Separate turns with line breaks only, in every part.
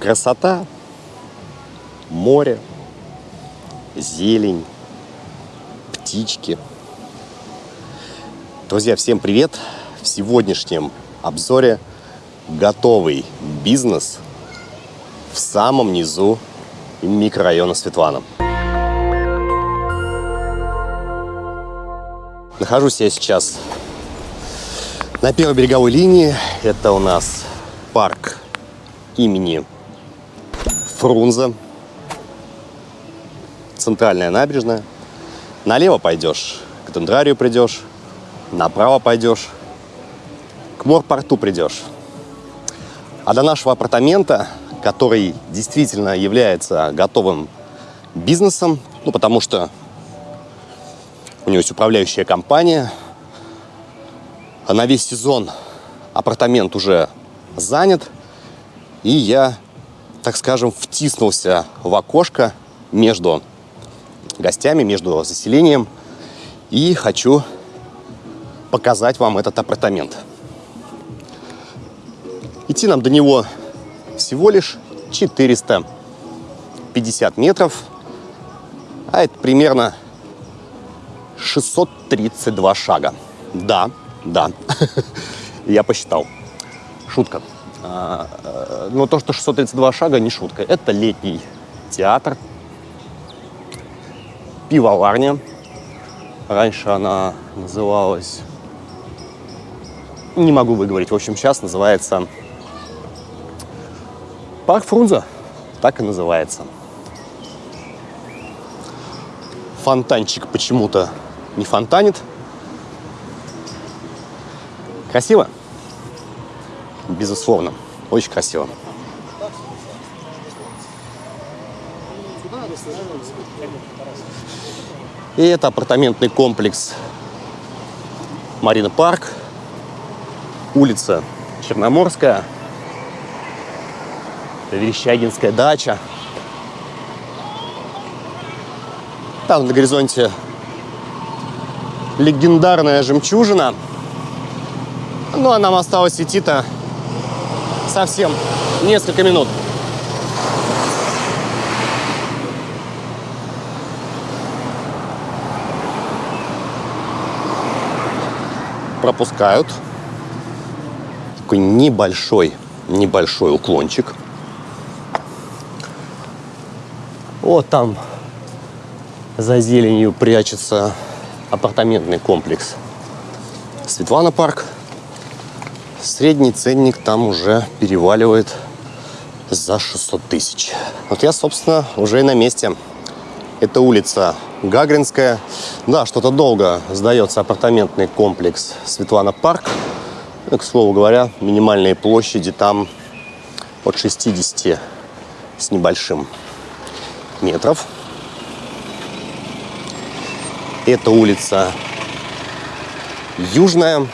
Красота, море, зелень, птички. Друзья, всем привет! В сегодняшнем обзоре готовый бизнес в самом низу микрорайона Светлана. Нахожусь я сейчас на первой береговой линии. Это у нас парк имени Фрунзе. Центральная набережная. Налево пойдешь, к Дендрарию придешь. Направо пойдешь, к морпорту придешь. А до нашего апартамента, который действительно является готовым бизнесом, ну, потому что у него есть управляющая компания, а на весь сезон апартамент уже занят, и я, так скажем, втиснулся в окошко между гостями, между заселением, и хочу показать вам этот апартамент. Идти нам до него всего лишь 450 метров, а это примерно 632 шага. Да, да, я посчитал. Шутка. А, э, но то, что 632 шага, не шутка. Это летний театр, пивоварня. Раньше она называлась... Не могу выговорить. В общем, сейчас называется Парк Фрунзе. Так и называется. Фонтанчик почему-то не фонтанит. Красиво? Безусловно. Очень красиво. И это апартаментный комплекс Марина Парк, улица Черноморская, Верещагинская дача. Там на горизонте легендарная жемчужина. Ну, а нам осталось идти-то совсем несколько минут. пропускают. Такой небольшой, небольшой уклончик. Вот там за зеленью прячется апартаментный комплекс Светлана парк. Средний ценник там уже переваливает за 600 тысяч. Вот я, собственно, уже и на месте. Это улица Гагринская. Да, что-то долго сдается апартаментный комплекс Светлана Парк. Ну, к слову говоря, минимальные площади там от 60 с небольшим метров. Это улица Южная.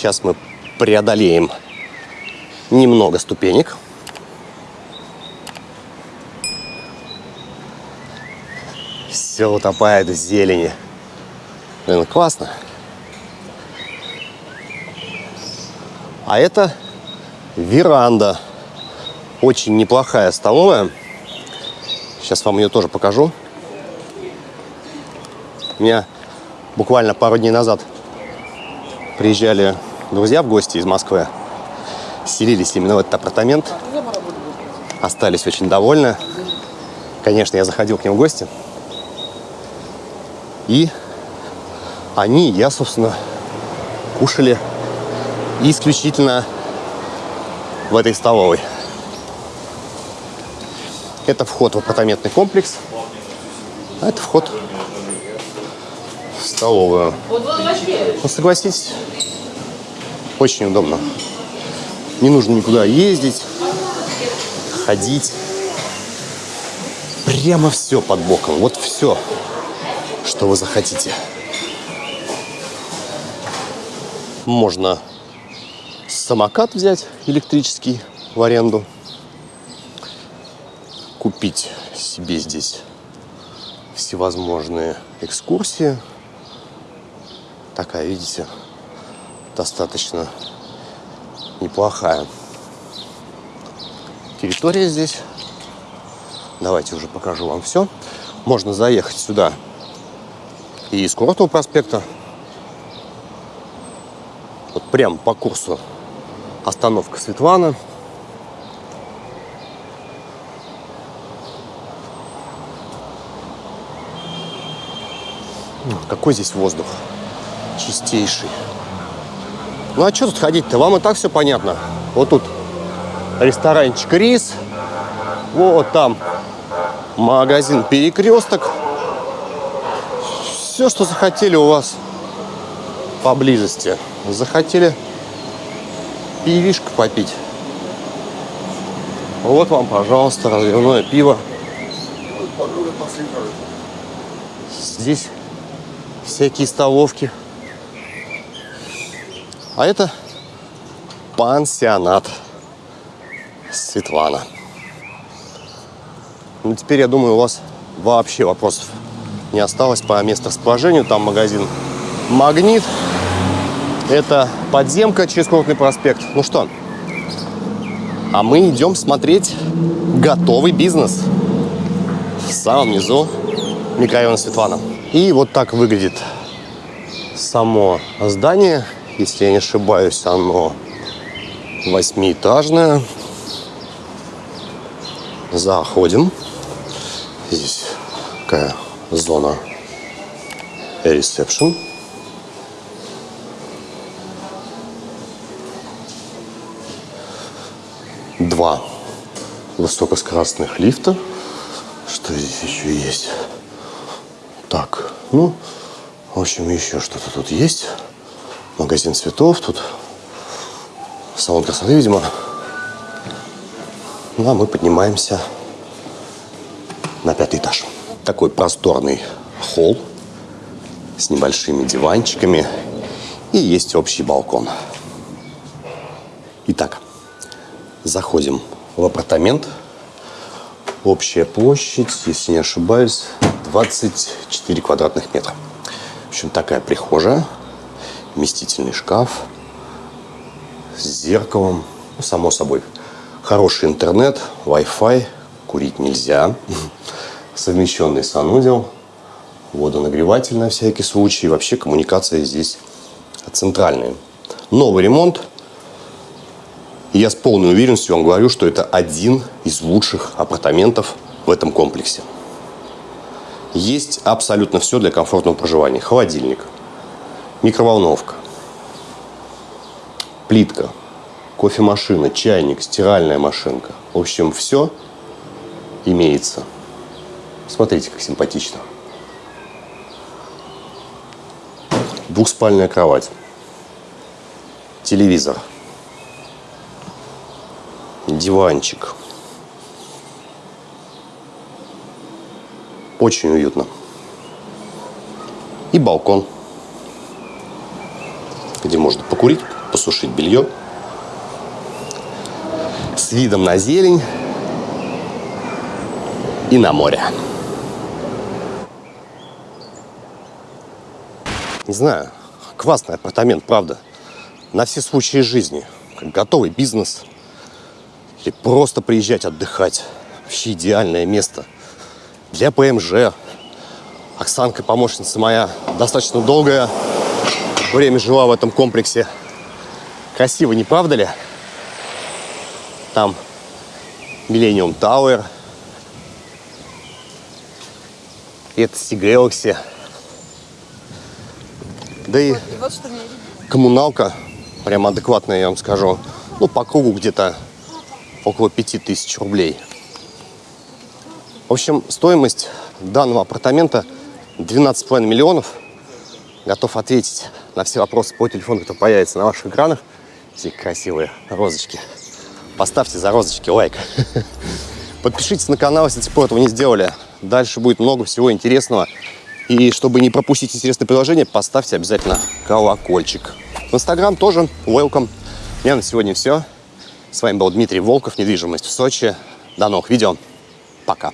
Сейчас мы преодолеем немного ступенек. все утопает в зелени. Блин, классно. А это веранда. Очень неплохая столовая. Сейчас вам ее тоже покажу. У меня буквально пару дней назад приезжали друзья в гости из Москвы. Селились именно в этот апартамент. Остались очень довольны. Конечно, я заходил к ним в гости. И они, я, собственно, кушали исключительно в этой столовой. Это вход в апартаментный комплекс, а это вход в столовую. Ну, согласитесь, очень удобно. Не нужно никуда ездить, ходить. Прямо все под боком, вот все что вы захотите. Можно самокат взять электрический в аренду, купить себе здесь всевозможные экскурсии. Такая, видите, достаточно неплохая. территория здесь. Давайте уже покажу вам все. Можно заехать сюда и из Курортного проспекта. Вот прям по курсу остановка Светлана. Какой здесь воздух? Чистейший. Ну а что тут ходить-то? Вам и так все понятно. Вот тут ресторанчик Рис. Вот там магазин Перекресток. Все, что захотели у вас поблизости. Захотели пивишко попить. Вот вам, пожалуйста, разливное пиво. Здесь всякие столовки. А это пансионат Светлана. Ну, теперь, я думаю, у вас вообще вопросов не осталось по месторасположению. Там магазин «Магнит». Это подземка через Курортный проспект. Ну что, а мы идем смотреть готовый бизнес. В самом низу микрорайона Светлана. И вот так выглядит само здание. Если я не ошибаюсь, оно восьмиэтажное. Заходим. Здесь такая зона ресепшн. Два высокоскоростных лифта. Что здесь еще есть? Так, ну, в общем, еще что-то тут есть. Магазин цветов тут. Салон красоты, видимо. Ну, а мы поднимаемся на пятый этаж. Такой просторный холл с небольшими диванчиками. И есть общий балкон. Итак, заходим в апартамент. Общая площадь, если не ошибаюсь, 24 квадратных метра. В общем, такая прихожая, вместительный шкаф с зеркалом, ну, само собой. Хороший интернет, Wi-Fi, курить нельзя. Совмещенный санузел, водонагреватель на всякий случай. Вообще коммуникация здесь центральная. Новый ремонт. И я с полной уверенностью вам говорю, что это один из лучших апартаментов в этом комплексе. Есть абсолютно все для комфортного проживания. Холодильник, микроволновка, плитка, кофемашина, чайник, стиральная машинка. В общем, все имеется. Смотрите, как симпатично. Двухспальная кровать, телевизор, диванчик – Очень уютно. И балкон, где можно покурить, посушить белье. С видом на зелень и на море. Не знаю, классный апартамент, правда. На все случаи жизни. Готовый бизнес. Или просто приезжать отдыхать. Вообще идеальное место – для ПМЖ. Оксанка, помощница моя, достаточно долгое время жила в этом комплексе. Красиво, не правда ли? Там Millennium Tower. Это Sea Galaxy. Да и коммуналка прям адекватная, я вам скажу. Ну, по кругу где-то около 5000 рублей. В общем, стоимость данного апартамента 12,5 миллионов. Готов ответить на все вопросы по телефону, кто появится на ваших экранах. Все красивые розочки. Поставьте за розочки лайк. Подпишитесь на канал, если до сих пор этого не сделали. Дальше будет много всего интересного. И чтобы не пропустить интересное приложение, поставьте обязательно колокольчик. В Инстаграм тоже welcome. У меня на сегодня все. С вами был Дмитрий Волков, недвижимость в Сочи. До новых видео. Пока.